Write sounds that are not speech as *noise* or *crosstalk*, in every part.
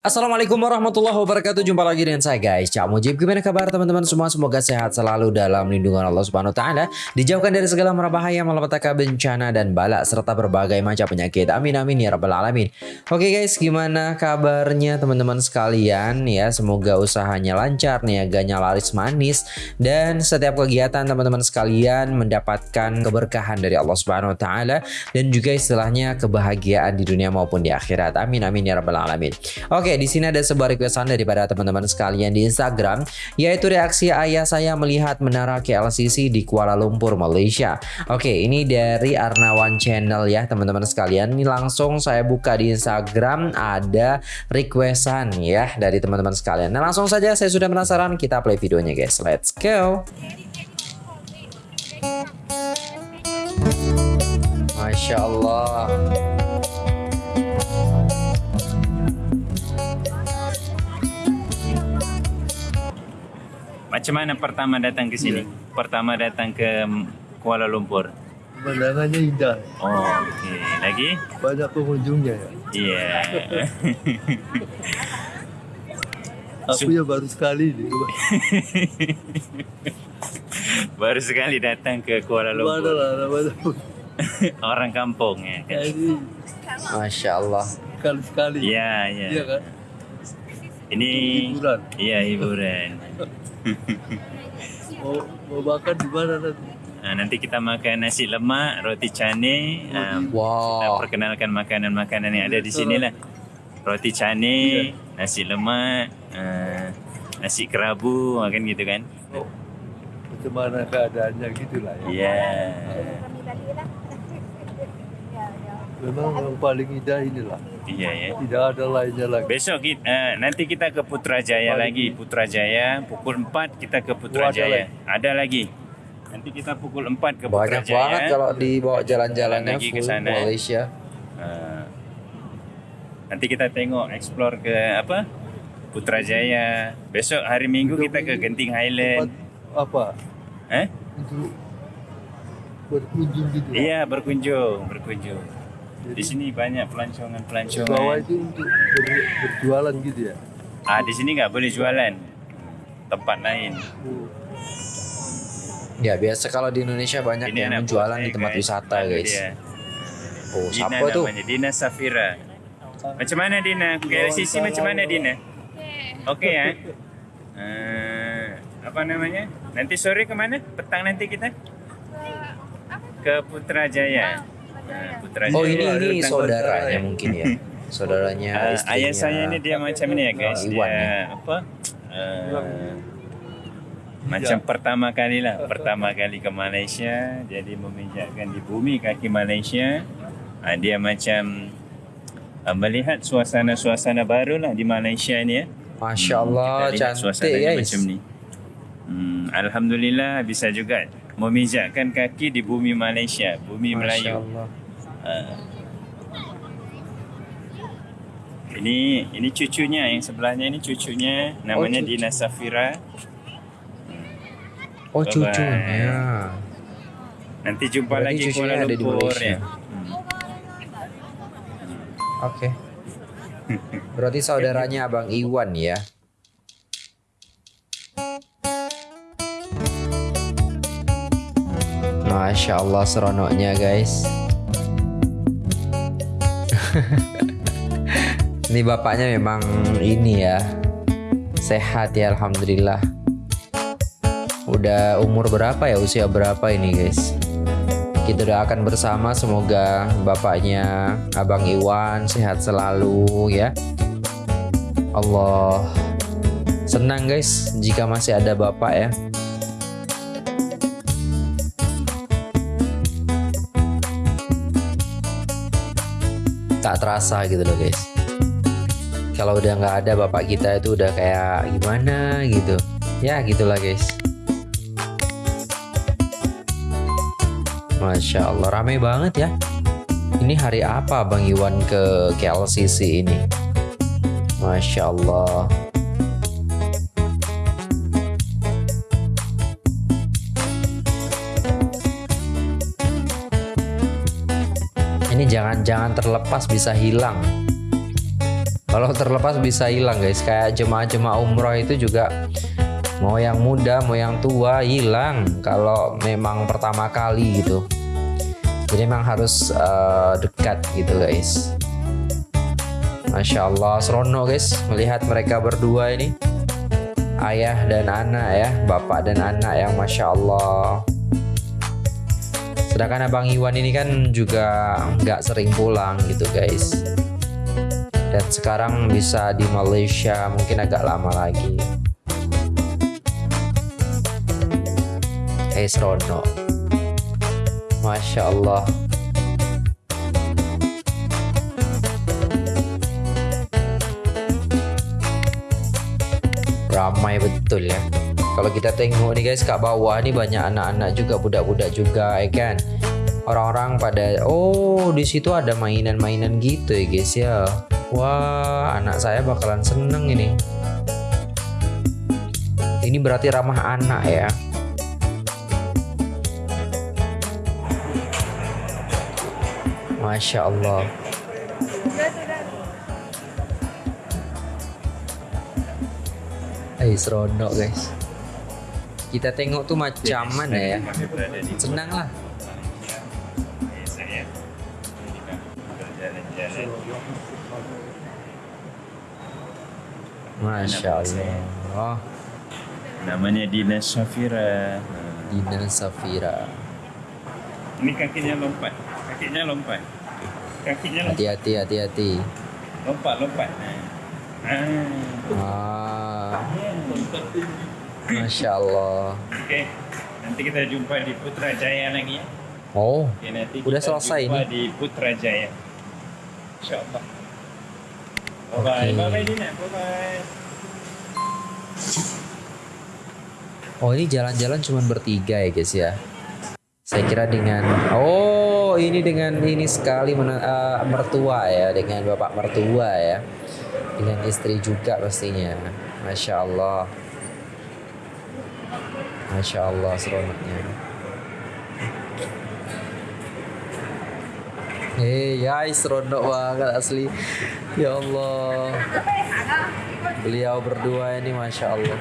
Assalamualaikum warahmatullahi wabarakatuh. Jumpa lagi dengan saya guys. Cak Mujib Gimana kabar teman-teman semua? Semoga sehat selalu dalam lindungan Allah Subhanahu Wa Taala. Dijauhkan dari segala bahaya Malapetaka bencana dan balak Serta berbagai macam penyakit. Amin amin ya rabbal alamin. Oke guys gimana kabarnya teman-teman sekalian? Ya Semoga usahanya lancar Niaganya laris manis Dan setiap kegiatan teman-teman sekalian Mendapatkan keberkahan dari Allah Subhanahu Wa Taala Dan juga istilahnya kebahagiaan di dunia maupun di akhirat. Amin amin ya rabbal alamin. Oke Oke, di sini ada sebuah requestan daripada teman-teman sekalian di Instagram, yaitu reaksi ayah saya melihat menara KLCC di Kuala Lumpur, Malaysia. Oke, ini dari Arnawan Channel ya, teman-teman sekalian. Ini langsung saya buka di Instagram, ada requestan ya dari teman-teman sekalian. Nah, langsung saja saya sudah penasaran, kita play videonya guys. Let's go. Masya Allah. Macam mana pertama datang ke sini? Ya. Pertama datang ke Kuala Lumpur. Pemandangannya indah. Oh, okey. Lagi? Banyak pengunjungnya ya. Iya. Yeah. *laughs* Aku ya baru sekali *laughs* baru sekali datang ke Kuala Lumpur. Mana lah, mana *laughs* Orang kampung ya kan? Masya Allah. Sekali-sekali. Ya, ya. Iya kan? Ini hiburan. Iya, hiburan. *laughs* mau, mau makan di mana nanti? Nah, nanti kita makan nasi lemak, roti cane. Um, wow. Kita perkenalkan makanan-makanan yang ada di sini lah. Roti cane, yeah. nasi lemak, uh, nasi kerabu, makan gitu kan? Oh, macam mana keadaannya gitulah ya? Iya. Yeah. Memang yang paling indah inilah. Iya ya. Tidak ada lainnya lagi. Besok kita, uh, nanti kita ke Putrajaya paling lagi. Putrajaya pukul 4 kita ke Putrajaya. Ada, ada lagi. Nanti kita pukul 4 ke Banyak Putrajaya. banget kalau dibawa jalan-jalannya full ke sana. Malaysia. Uh, nanti kita tengok explore ke apa? Putrajaya. Besok hari Minggu Untuk kita ke Genting Highland. Apa? Eh? Untuk berkunjung gitu. Iya, berkunjung, berkunjung. Di sini banyak pelancongan-pelancongan. Bawah itu untuk ber, berjualan gitu ya? Ah, di sini nggak boleh jualan. Tempat lain. Oh. Ya biasa kalau di Indonesia banyak ini yang jualan di tempat guys. wisata guys. Dia. Oh, Dina siapa tuh? Namanya Dina Safira. Macam mana Dina? KLCC macam mana Dina? Oke okay, ya. Uh, apa namanya? Nanti sore ke mana? Petang nanti kita? Ke Putrajaya. Putra oh ini ini saudaranya mungkin ya. Saudaranya uh, ayah saya ini dia macam ini ya guys. Dia ya. apa uh, macam ya. pertama kali lah. Pertama kali ke Malaysia jadi meminjakkan di bumi kaki Malaysia. Uh, dia macam uh, melihat suasana-suasana baru lah di Malaysia ni ya. Masya Allah hmm, cantik guys. macam ni. Hmm, Alhamdulillah bisa juga memijakkan kaki di bumi Malaysia, bumi Masya Melayu. Allah. Uh, ini ini cucunya yang sebelahnya ini cucunya namanya oh, cucu. Dina Safira. Oh Bye -bye. cucunya. Nanti jumpa Berarti lagi Kuala Lumpur ya. Hmm. Oke. Okay. *laughs* Berarti saudaranya Abang Iwan ya. Masya Allah seronoknya guys Ini bapaknya memang ini ya. Sehat ya Alhamdulillah. Udah umur berapa ya? Usia berapa ini guys? Kita doakan bersama semoga bapaknya Abang Iwan sehat selalu ya. Allah Senang guys jika masih ada bapak ya tak terasa gitu loh guys. Kalau udah nggak ada bapak kita itu udah kayak gimana gitu. Ya gitulah guys. Masya Allah rame banget ya. Ini hari apa Bang Iwan ke KLCC ini? Masya Allah jangan-jangan terlepas bisa hilang Kalau terlepas bisa hilang guys. Kayak jemaah-jemaah umroh itu juga mau yang muda mau yang tua hilang kalau memang pertama kali gitu. Jadi memang harus uh, dekat gitu guys. Masya Allah serono guys melihat mereka berdua ini ayah dan anak ya bapak dan anak yang Masya Allah sedangkan Abang Iwan ini kan juga nggak sering pulang gitu guys. Dan sekarang bisa di Malaysia mungkin agak lama lagi. Hey Serono Masya Allah. Ramai betul ya kalau kita tengok nih guys kat bawah nih banyak anak-anak juga budak-budak juga ya kan? Orang-orang pada oh di situ ada mainan-mainan gitu ya guys ya. Wah anak saya bakalan seneng ini. Ini berarti ramah anak ya? Masya Allah. Eh seronok guys Kita tengok tuh macam mana ya Senang lah. Masya Allah Namanya Dina Safira. Dina Safira Ini kakinya lompat. Kakinya lompat. Kakinya lompat. Hati-hati hati-hati Lompat, lompat. Ah. ah, Masya Allah Okey. Nanti kita jumpa di Putrajaya lagi ya. Oh Okay, nanti Udah kita selesai jumpa ni? di Putrajaya. InsyaAllah. Bye-bye. Okay. Bye-bye Dina. Bye-bye. Oh ini jalan-jalan cuma bertiga ya guys ya Saya kira dengan Oh ini dengan ini sekali mena- eh, mertua ya Dengan bapak mertua ya Dengan istri juga pastinya Masya Allah Masya Allah seronoknya Hei guys seronok banget asli. Ya Allah. Beliau berdua ini Masya Allah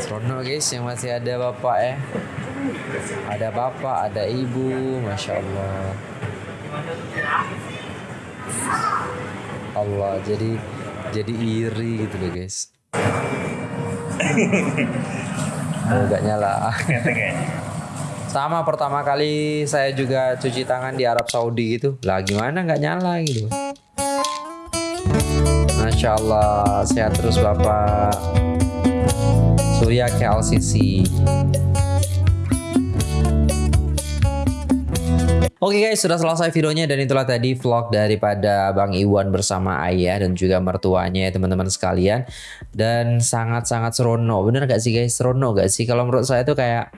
Seronok guys yang masih ada bapak ya Ada bapak, ada ibu Masya Allah Allah jadi jadi iri gitu loh guys *laughs* Oh gak nyala. Sama pertama kali saya juga cuci tangan di Arab Saudi gitu. Lah gimana? Nggak nyala gitu. Masya Allah Sehat terus Bapak. Surya KLCC Oke guys, sudah selesai videonya dan itulah tadi vlog daripada Bang Iwan bersama ayah dan juga mertuanya ya teman-teman sekalian. Dan sangat-sangat serono, bener gak sih guys? Serono gak sih? Kalau menurut saya tuh kayak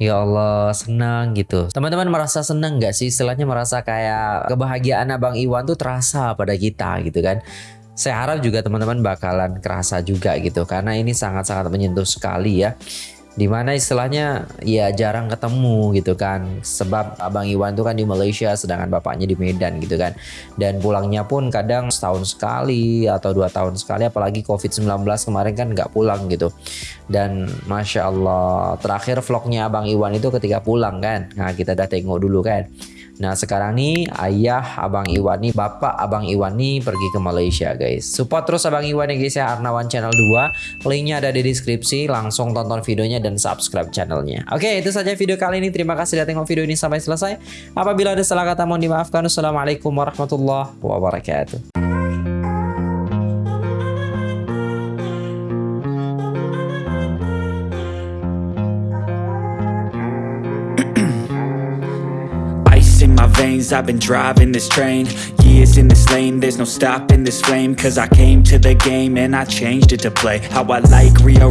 Ya Allah senang gitu Teman-teman merasa senang gak sih Istilahnya merasa kayak kebahagiaan Abang Iwan tuh terasa pada kita gitu kan Saya harap juga teman-teman bakalan kerasa juga gitu Karena ini sangat-sangat menyentuh sekali ya di mana istilahnya ya jarang ketemu gitu kan. Sebab abang Iwan tuh kan di Malaysia sedangkan bapaknya di Medan gitu kan. Dan pulangnya pun kadang setahun sekali atau dua tahun sekali apalagi COVID-19 kemarin kan nggak pulang gitu. Dan Masya Allah terakhir vlognya abang Iwan itu ketika pulang kan. Nah kita udah tengok dulu kan Nah sekarang nih ayah Abang Iwan nih bapak Abang Iwan nih pergi ke Malaysia guys. Support terus Abang Iwan ya guys ya. Arnawan Channel 2 Linknya ada di deskripsi. Langsung tonton videonya dan subscribe channelnya. Oke itu saja video kali ini. Terima kasih sudah tengok video ini sampai selesai. Apabila ada salah kata mohon dimaafkan. Wassalamualaikum warahmatullahi wabarakatuh veins, I've been driving this train. Years in this lane, there's no stopping this flame. Cause I came to the game and I changed it to play How I like, rearrange